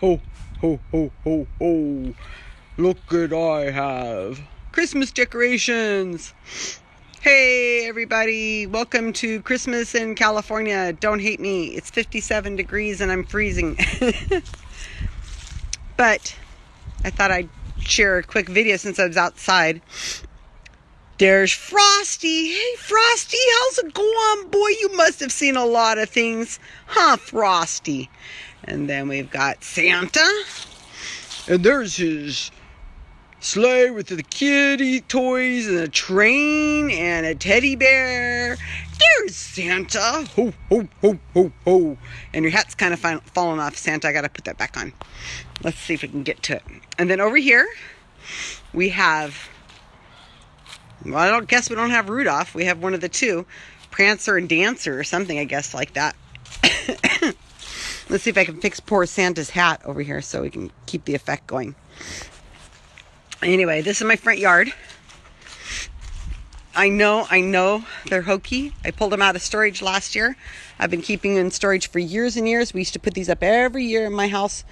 Ho, ho, ho, ho, ho. Look what I have. Christmas decorations. Hey, everybody. Welcome to Christmas in California. Don't hate me. It's 57 degrees and I'm freezing. but I thought I'd share a quick video since I was outside. There's Frosty. Hey, Frosty, how's it going? Boy, you must have seen a lot of things. Huh, Frosty? And then we've got Santa. And there's his sleigh with the kitty toys and a train and a teddy bear. There's Santa. Ho, ho, ho, ho, ho. And your hat's kind of falling off, Santa. I got to put that back on. Let's see if we can get to it. And then over here, we have well, I don't guess we don't have Rudolph. We have one of the two, Prancer and Dancer or something, I guess, like that. Let's see if I can fix poor Santa's hat over here so we can keep the effect going. Anyway, this is my front yard. I know, I know they're hokey. I pulled them out of storage last year. I've been keeping them in storage for years and years. We used to put these up every year in my house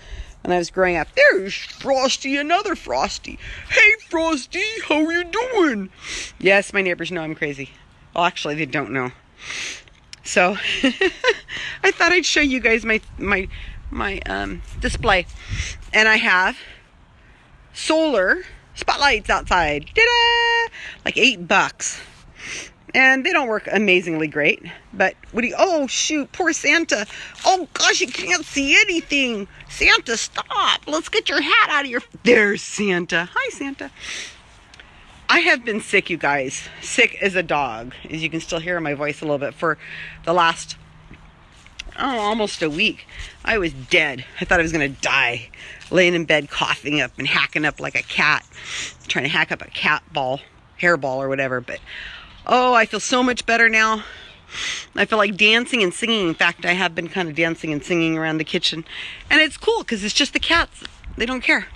when I was growing up. There's Frosty, another Frosty. Hey, Frosty, how are you doing? Yes, my neighbors know I'm crazy. Well, actually, they don't know. So, I thought I'd show you guys my my my um, display, and I have solar spotlights outside. Like eight bucks and they don't work amazingly great. But what do you, oh shoot, poor Santa. Oh gosh, you can't see anything. Santa, stop. Let's get your hat out of your, there's Santa. Hi, Santa. I have been sick, you guys. Sick as a dog, as you can still hear my voice a little bit, for the last, oh, almost a week. I was dead. I thought I was going to die. Laying in bed, coughing up and hacking up like a cat. Trying to hack up a cat ball, hairball or whatever. But Oh, I feel so much better now. I feel like dancing and singing. In fact, I have been kind of dancing and singing around the kitchen. And it's cool because it's just the cats. They don't care.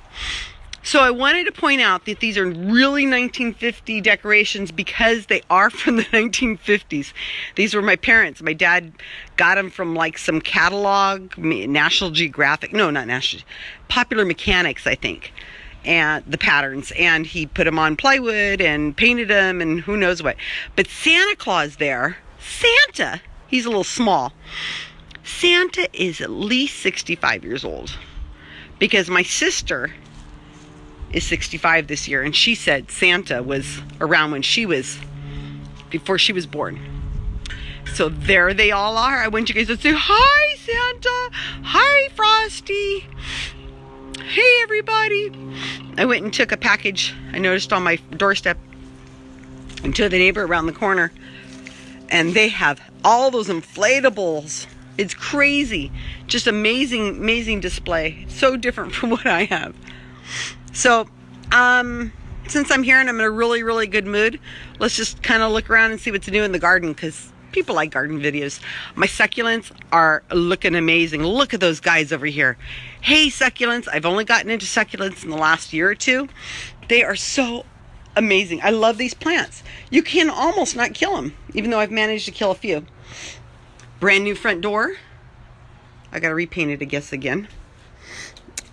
So I wanted to point out that these are really 1950 decorations because they are from the 1950s. These were my parents. My dad got them from like some catalog, National Geographic. No, not National. Popular Mechanics, I think and the patterns and he put them on plywood and painted them and who knows what but santa claus there santa he's a little small santa is at least 65 years old because my sister is 65 this year and she said santa was around when she was before she was born so there they all are i want you guys to say hi santa hi frosty Hey everybody! I went and took a package I noticed on my doorstep to the neighbor around the corner. And they have all those inflatables. It's crazy. Just amazing, amazing display. So different from what I have. So, um, since I'm here and I'm in a really, really good mood, let's just kind of look around and see what's new in the garden because people like garden videos. My succulents are looking amazing. Look at those guys over here. Hey, succulents. I've only gotten into succulents in the last year or two. They are so amazing. I love these plants. You can almost not kill them, even though I've managed to kill a few. Brand new front door. I got to repaint it, I guess, again.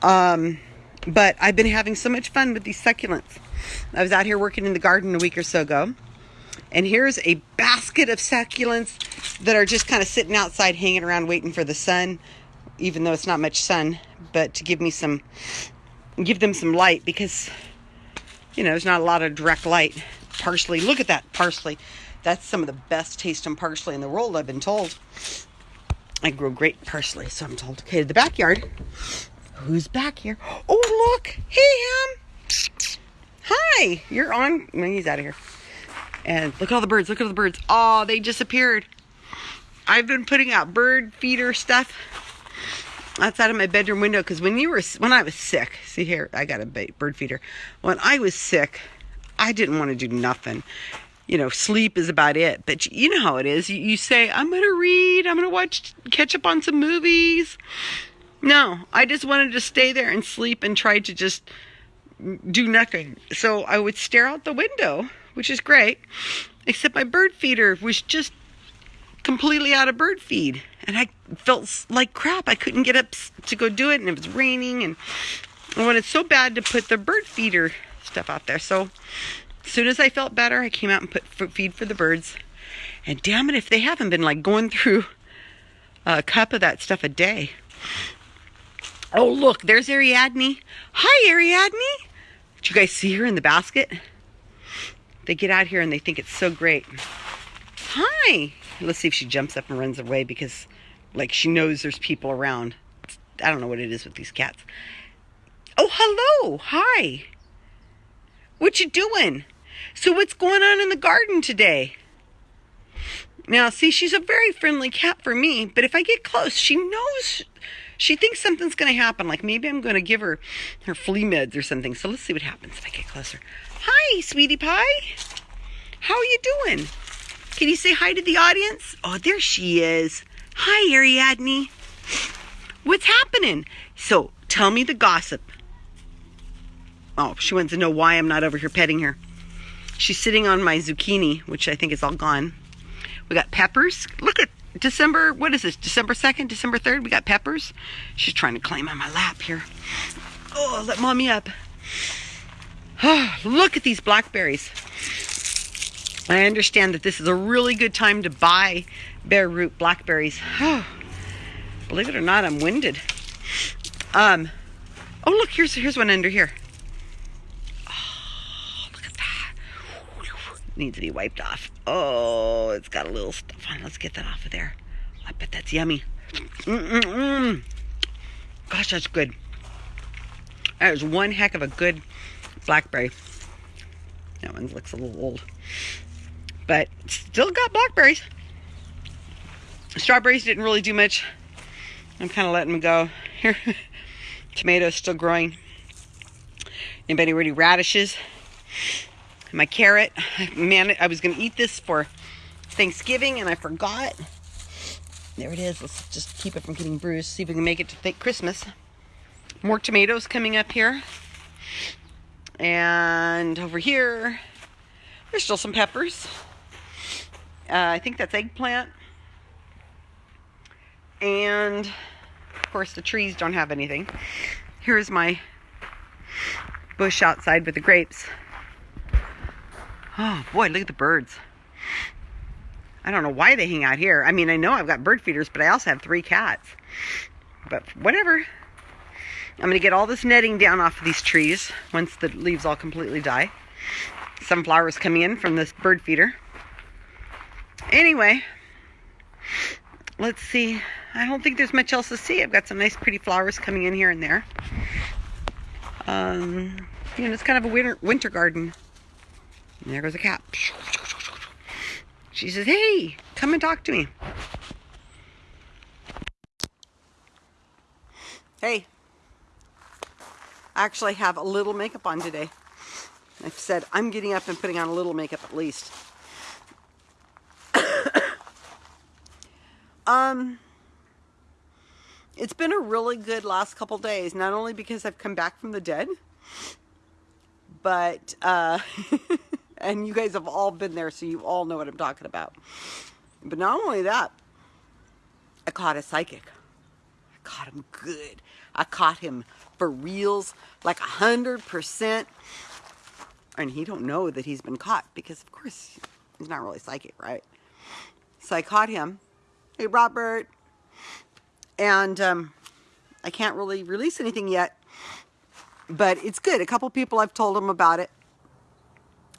Um, but I've been having so much fun with these succulents. I was out here working in the garden a week or so ago and here's a basket of succulents that are just kind of sitting outside hanging around waiting for the sun, even though it's not much sun, but to give me some, give them some light because, you know, there's not a lot of direct light. Parsley, look at that parsley. That's some of the best tasting parsley in the world, I've been told. I grow great parsley, so I'm told. Okay, the backyard. Who's back here? Oh, look. Hey, him. Hi. You're on. He's out of here. And look at all the birds. Look at all the birds. Oh, they disappeared. I've been putting out bird feeder stuff outside of my bedroom window because when you were when I was sick, see here, I got a bird feeder. When I was sick, I didn't want to do nothing. You know, sleep is about it. But you know how it is. You, you say, I'm going to read, I'm going to watch, catch up on some movies. No, I just wanted to stay there and sleep and try to just do nothing. So I would stare out the window which is great, except my bird feeder was just completely out of bird feed. and I felt like crap. I couldn't get up to go do it, and it was raining, and I wanted so bad to put the bird feeder stuff out there. So as soon as I felt better, I came out and put feed for the birds. And damn it, if they haven't been like going through a cup of that stuff a day. Oh, look, there's Ariadne. Hi, Ariadne. Did you guys see her in the basket? They get out here and they think it's so great. Hi. Let's see if she jumps up and runs away because, like, she knows there's people around. I don't know what it is with these cats. Oh, hello. Hi. What you doing? So what's going on in the garden today? Now, see, she's a very friendly cat for me, but if I get close, she knows, she thinks something's going to happen. Like maybe I'm going to give her her flea meds or something. So let's see what happens if I get closer. Hi, sweetie pie. How are you doing? Can you say hi to the audience? Oh, there she is. Hi, Ariadne. What's happening? So tell me the gossip. Oh, she wants to know why I'm not over here petting her. She's sitting on my zucchini, which I think is all gone. We got peppers. Look at December, what is this? December 2nd, December 3rd? We got peppers. She's trying to climb on my lap here. Oh, let mommy up. Oh, look at these blackberries. I understand that this is a really good time to buy bare root blackberries. Oh, believe it or not, I'm winded. Um, oh, look, here's, here's one under here. Needs to be wiped off. Oh, it's got a little stuff on. Let's get that off of there. I bet that's yummy. Mm-mm-mm. Gosh, that's good. That is one heck of a good blackberry. That one looks a little old. But still got blackberries. Strawberries didn't really do much. I'm kind of letting them go. Here, tomatoes still growing. Anybody ready radishes? My carrot. Man, I was going to eat this for Thanksgiving and I forgot. There it is. Let's just keep it from getting bruised. See if we can make it to Christmas. More tomatoes coming up here. And over here, there's still some peppers. Uh, I think that's eggplant. And, of course, the trees don't have anything. Here's my bush outside with the grapes. Oh boy, look at the birds. I don't know why they hang out here. I mean, I know I've got bird feeders, but I also have three cats. But whatever. I'm going to get all this netting down off of these trees once the leaves all completely die. Sunflowers coming in from this bird feeder. Anyway, let's see. I don't think there's much else to see. I've got some nice pretty flowers coming in here and there. Um, you know, it's kind of a winter, winter garden. And there goes a cat. She says, hey, come and talk to me. Hey, I actually have a little makeup on today. I've said I'm getting up and putting on a little makeup at least. um, it's been a really good last couple days, not only because I've come back from the dead, but uh, And you guys have all been there, so you all know what I'm talking about. But not only that, I caught a psychic. I caught him good. I caught him for reals, like a hundred percent. And he don't know that he's been caught because, of course, he's not really psychic, right? So I caught him. Hey, Robert. And um, I can't really release anything yet, but it's good. A couple people I've told him about it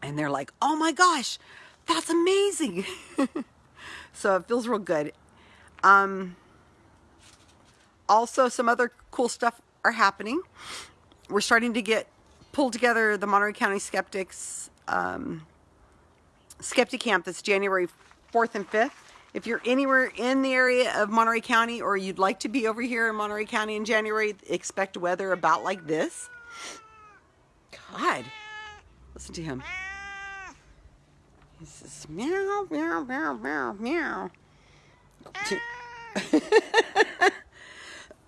and they're like, oh my gosh, that's amazing. so it feels real good. Um, also, some other cool stuff are happening. We're starting to get pulled together the Monterey County Skeptics um, Skeptic Camp that's January 4th and 5th. If you're anywhere in the area of Monterey County or you'd like to be over here in Monterey County in January, expect weather about like this. God, listen to him. He says, meow, meow, meow, meow, meow.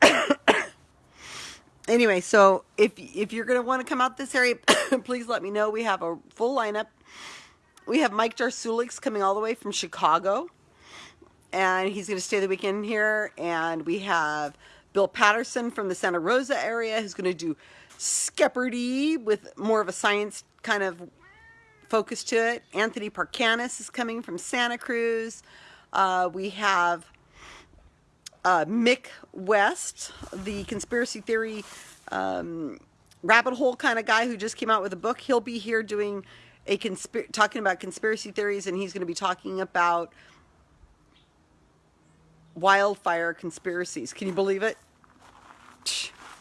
anyway, so if if you're going to want to come out this area, please let me know. We have a full lineup. We have Mike Jarsulix coming all the way from Chicago. and he's going to stay the weekend here. And we have Bill Patterson from the Santa Rosa area who's going to do Skepperty with more of a science kind of focus to it. Anthony Parkanis is coming from Santa Cruz. Uh, we have uh, Mick West, the conspiracy theory um, rabbit hole kind of guy who just came out with a book. He'll be here doing a talking about conspiracy theories, and he's going to be talking about wildfire conspiracies. Can you believe it?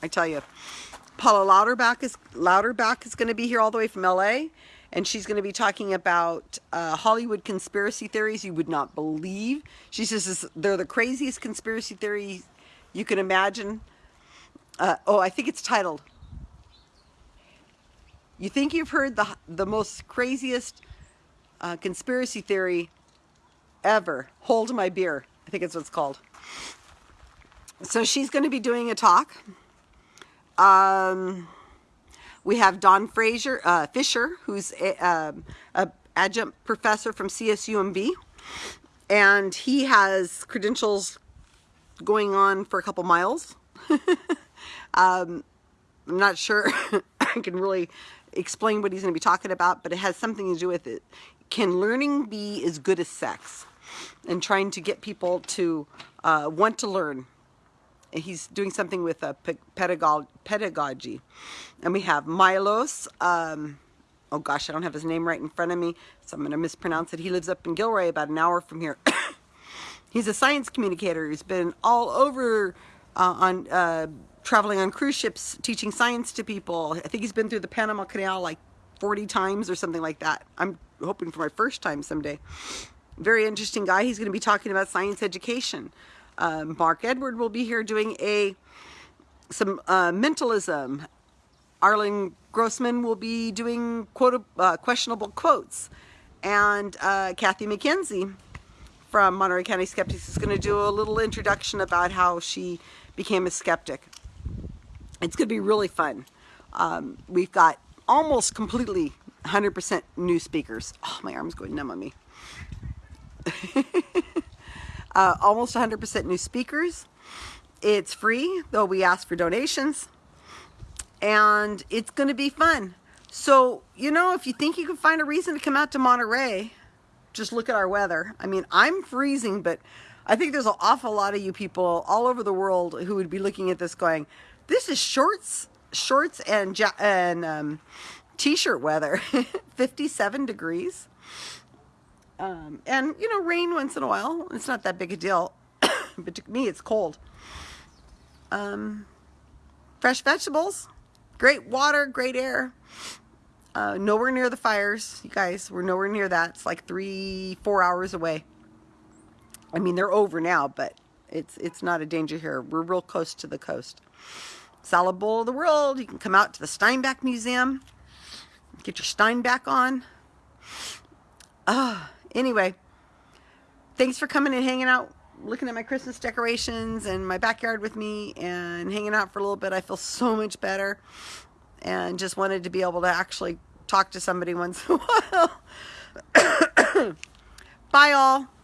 I tell you, Paula Louderback is Louderback is going to be here all the way from LA, and she's going to be talking about uh, Hollywood conspiracy theories you would not believe. She says they're the craziest conspiracy theories you can imagine. Uh, oh, I think it's titled. You think you've heard the the most craziest uh, conspiracy theory ever? Hold my beer. I think it's what it's called. So she's going to be doing a talk. Um, we have Don Fraser, uh, Fisher, who's a, um, adjunct professor from CSUMB, and he has credentials going on for a couple miles. um, I'm not sure I can really explain what he's going to be talking about, but it has something to do with it. Can learning be as good as sex? And trying to get people to uh, want to learn. He's doing something with uh, pedagogy. And we have Milos. Um, oh gosh, I don't have his name right in front of me, so I'm going to mispronounce it. He lives up in Gilroy, about an hour from here. He's a science communicator. He's been all over uh, on uh, traveling on cruise ships, teaching science to people. I think he's been through the Panama Canal like 40 times or something like that. I'm hoping for my first time someday. Very interesting guy. He's going to be talking about science education. Um, Mark Edward will be here doing a some uh, mentalism. Arlen Grossman will be doing quote, uh, questionable quotes. And uh, Kathy McKenzie from Monterey County Skeptics is going to do a little introduction about how she became a skeptic. It's going to be really fun. Um, we've got almost completely 100% new speakers. Oh, my arm's going numb on me. uh, almost 100% new speakers. It's free, though we ask for donations. And it's going to be fun. So, you know, if you think you can find a reason to come out to Monterey, just look at our weather. I mean, I'm freezing, but I think there's an awful lot of you people all over the world who would be looking at this going, this is shorts, shorts and and um, t-shirt weather. 57 degrees. Um, and you know, rain once in a while. It's not that big a deal, but to me, it's cold. Um, fresh vegetables, great water, great air. Uh, nowhere near the fires, you guys. We're nowhere near that. It's like three, four hours away. I mean, they're over now, but it's it's not a danger here. We're real close to the coast. Salad Bowl of the World. You can come out to the Steinbeck Museum. Get your Steinbeck on. Ah, anyway, thanks for coming and hanging out, looking at my Christmas decorations and my backyard with me and hanging out for a little bit. I feel so much better and just wanted to be able to actually talk to somebody once in a while. Bye all.